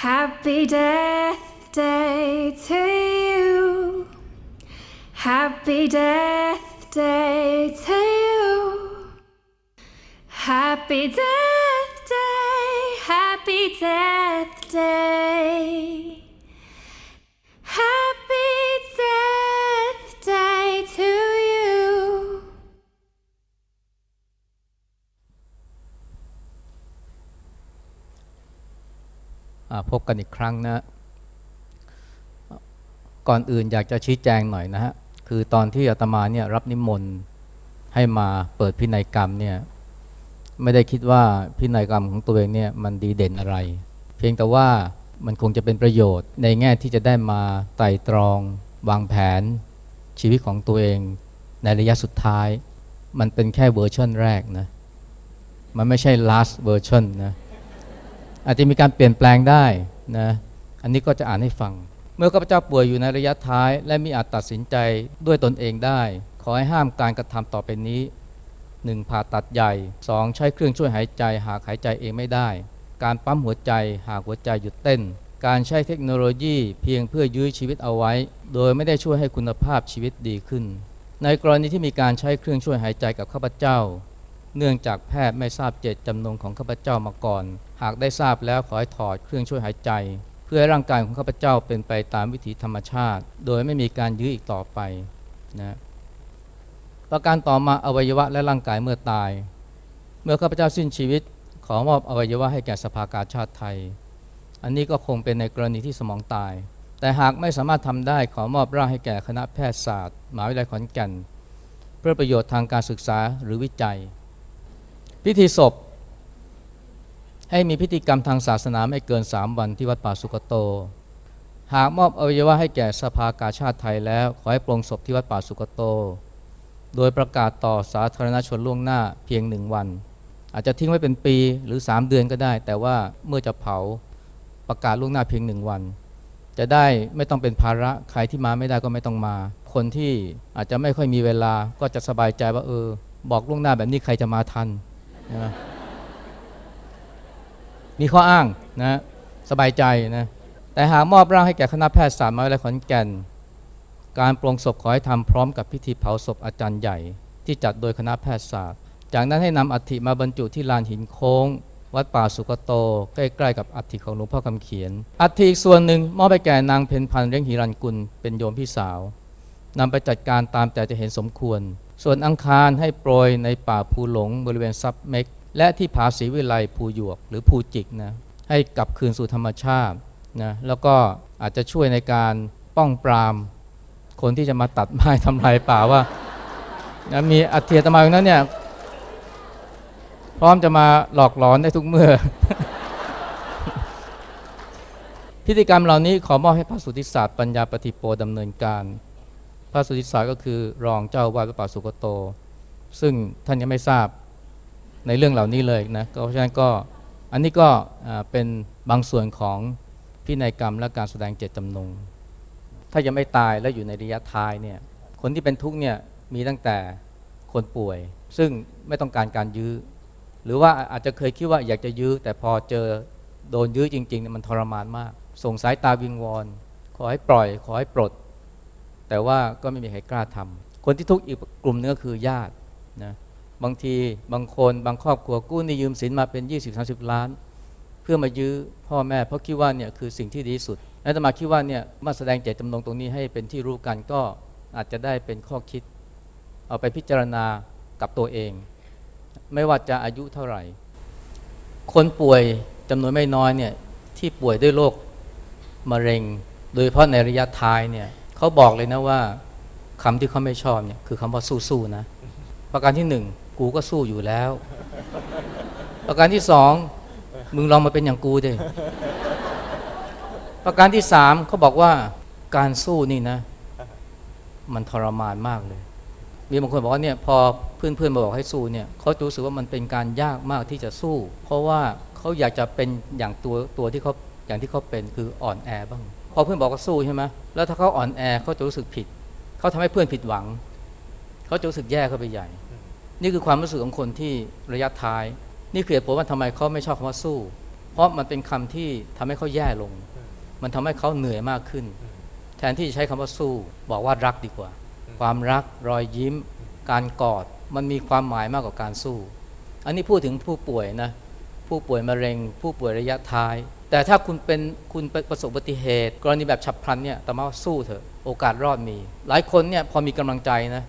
Happy Death Day to you. Happy Death Day to you. Happy Death Day. Happy Death Day. พบกันอีกครั้งนะ ก่อนอื่นอยากจะชี้แจงหน่อยนะฮะ คือตอนที่อาตมาเนี่ยรับนิมนต์ให้มาเปิดพินัยกรรมเนี่ยไม่ได้คิดว่าพินัยกรรมของตัวเองเนี่ยมันดีเด่นอะไร เพียงแต่ว่ามันคงจะเป็นประโยชน์ ในแง่ที่จะได้มาไต่ตรอง วางแผนชีวิตของตัวเองในระยะสุดท้าย มันเป็นแค่เวอร์ชันแรกนะ มันไม่ใช่ last version นะ อาจจะมีการเปลี่ยนแปลงได้นะอันนี้ก็จะอ่านให้ฟัง เมื่อข้าพเจ้าป่วยอยู่ในระยะท้าย และมีอาจตัดสินใจด้วยตนเองได้ ขอให้ห้ามการกระทำต่อไปนี้ 1. ผ่าตัดใหญ่ 2. ใช้เครื่องช่วยหายใจ หากหายใจเองไม่ได้ การปั๊มหัวใจหากหัวใจหยุดเต้น การใช้เทคโนโลยีเพียงเพื่อยื้อชีวิตเอาไว้ โดยไม่ได้ช่วยให้คุณภาพชีวิตดีขึ้น ในกรณีที่มีการใช้เครื่องช่วยหายใจกับข้าพเจ้า เนื่องจากแพทย์ไม่ทราบเจตจำนงของข้าพเจ้ามาก่อน หากได้ทราบแล้วขอให้ถอดเครื่องช่วยหายใจ เพื่อให้ร่างกายของข้าพเจ้าเป็นไปตามวิถีธรรมชาติ โดยไม่มีการยื้ออีกต่อไปนะประการต่อมาอวัยวะและร่างกายเมื่อตาย เมื่อข้าพเจ้าสิ้นชีวิต ขอมอบอวัยวะให้แก่สภากาชาติไทย อันนี้ก็คงเป็นในกรณีที่สมองตาย แต่หากไม่สามารถทำได้ขอมอบร่างให้แก่คณะแพทยศาสตร์มหาวิทยาลัยขอนแก่น เพื่อประโยชน์ทางการศึกษาหรือวิจัย พิธีศพ ให้มีพิธีกรรมทางศาสนาไม่เกิน 3 วันที่วัดป่าสุกโต หากมอบอวัยวะให้แก่สภากาชาติไทยแล้ว ขอให้ปลงศพที่วัดป่าสุกโต โดยประกาศต่อสาธารณชนล่วงหน้าเพียงหนึ่งวัน อาจจะทิ้งไว้เป็นปีหรือ 3 เดือนก็ได้ แต่ว่าเมื่อจะเผาประกาศล่วงหน้าเพียงหนึ่งวัน จะได้ไม่ต้องเป็นภาระใครที่มาไม่ได้ก็ไม่ต้องมา คนที่อาจจะไม่ค่อยมีเวลาก็จะสบายใจว่าเออ บอกล่วงหน้าแบบนี้ใครจะมาทัน มมีข้ออ้างนะสบายใจนะแต่หากมอบร่างให้แก่คณะแพทยศาสตร์มหาวิทยาลัยขอนแก่น การปลงศพขอให้ทำพร้อมกับพิธีเผาศพอาจารย์ใหญ่ ที่จัดโดยคณะแพทยศาสตร์ จากนั้นให้นำอัฐิมาบรรจุที่ลานหินโค้ง วัดป่าสุกโต ใกล้ๆกับอัฐิของหลวงพ่อคำเขียน อัฐิอีกส่วนหนึ่งมอบไปแก่นางเพนพันธ์เลี้ยงหิรันกุลเป็นโยมพี่สาวนำไปจัดการตามแต่จะเห็นสมควร ส่วนอังคารให้โปรยในป่าภูหลงบริเวณซับเม็ก และที่ผาศรีวิไลภูหยวกหรือภูจิกนะให้กลับคืนสู่ธรรมชาตินะแล้วก็อาจจะช่วยในการป้องปราม คนที่จะมาตัดไม้ทำลายป่าว่านะมีอัฐิอาตมาอย่างนั้นเนี่ยพร้อมจะมาหลอกหลอนได้ทุกเมื่อ พิธีกรรมเหล่านี้ขอมอบให้พระสุทธิศาสตร์ปัญญาปฏิโปดำเนินการ พระสุทิศาก็คือรองเจ้าวาดวัดป่าสุกโต ซึ่งท่านยังไม่ทราบในเรื่องเหล่านี้เลยนะก็เพราะฉะนั้นก็อันนี้ก็เป็นบางส่วนของพินัยกรรมและการแสดงเจตจำนง ถ้ายังไม่ตายและอยู่ในระยะท้ายเนี่ยคนที่เป็นทุกข์เนี่ยมีตั้งแต่คนป่วย ซึ่งไม่ต้องการการยื้อ หรือว่าอาจจะเคยคิดว่าอยากจะยื้อ แต่พอเจอโดนยื้อจริงๆเนี่ยมันทรมานมาก ส่งสายตาวิงวอน ขอให้ปล่อย ขอให้ปลด แต่ว่าก็ไม่มีใครกล้าทำคนที่ทุกข์อีกกลุ่มนึงก็คือญาตินะบางทีบางคนบางครอบครัวกู้นี่ยืมสินมาเป็น 20-30 ล้าน เพื่อมายื้อพ่อแม่ เพราะคิดว่าเนี่ยคือสิ่งที่ดีที่สุดและจะมาคิดว่าเนี่ยมาแสดงเจตจำนงตรงนี้ให้เป็นที่รู้กันก็อาจจะได้เป็นข้อคิด เอาไปพิจารณากับตัวเอง ไม่ว่าจะอายุเท่าไหร่ คนป่วยจำนวนไม่น้อยเนี่ยที่ป่วยด้วยโรคมะเร็ง โดยเฉพาะในระยะท้ายเนี่ย เขาบอกเลยนะว่าคำที่เขาไม่ชอบเนี่ยคือคำว่าสู้ๆนะ ประการที่หนึ่งกูก็สู้อยู่แล้ว ประการที่สองมึงลองมาเป็นอย่างกูดิประการที่สามเขาบอกว่าการสู้นี่นะ มันทรมานมากเลย มีบางคนบอกว่าเนี่ยพอเพื่อนๆมาบอกให้สู้เนี่ยเขาจะรู้สึกว่ามันเป็นการยากมากที่จะสู้ เพราะว่าเขาอยากจะเป็นอย่างตัวตัวที่เขาอย่างที่เขาเป็นคืออ่อนแอบ้าง พอเพื่อนบอกว่าสู้ใช่ไหมแล้วถ้าเขาอ่อนแอเขาจะรู้สึกผิด เขาทำให้เพื่อนผิดหวัง เขาจะรู้สึกแย่เข้าไปใหญ่ นี่คือความรู้สึกของคนที่ระยะท้าย นี่คือเหตุผลว่าทำไมเขาไม่ชอบคำว่าสู้ เพราะมันเป็นคำที่ทำให้เขาแย่ลง มันทำให้เขาเหนื่อยมากขึ้น แทนที่จะใช้คำว่าสู้ บอกว่ารักดีกว่า ความรักรอยยิ้ม การกอดมันมีความหมายมากกว่าการสู้ อันนี้พูดถึงผู้ป่วยนะผู้ป่วยมะเร็ง ผู้ป่วยระยะท้าย แต่ถ้าคุณเป็นคุณประสบอุบัติเหตุ กรณีแบบฉับพลันเนี่ยแต่มาว่าสู้เถอะโอกาสรอดมี หลายคนเนี่ยพอมีกำลังใจนะ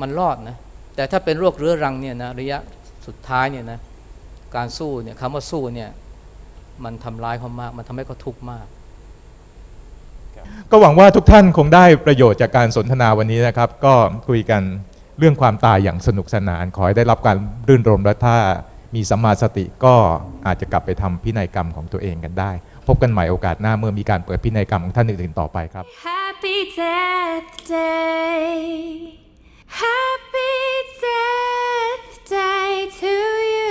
มันรอดนะแต่ถ้าเป็นโรคเรื้อรังเนี่ยนะระยะสุดท้ายเนี่ยนะการสู้เนี่ยคำว่าสู้เนี่ยมันทำร้ายเขามาก มันทำให้เขาทุกข์มาก ก็หวังว่าทุกท่านคงได้ประโยชน์จากการสนทนาวันนี้นะครับ ก็คุยกันเรื่องความตายอย่างสนุกสนาน ขอให้ได้รับการรื่นรมและถ้า มีสัมมาสติก็อาจจะกลับไปทำพินัยกรรมของตัวเองกันได้ พบกันใหม่โอกาสหน้าเมื่อมีการเปิดพินัยกรรมของท่านอื่นๆต่อไปครับ Happy Death Day. Happy Death Day to you.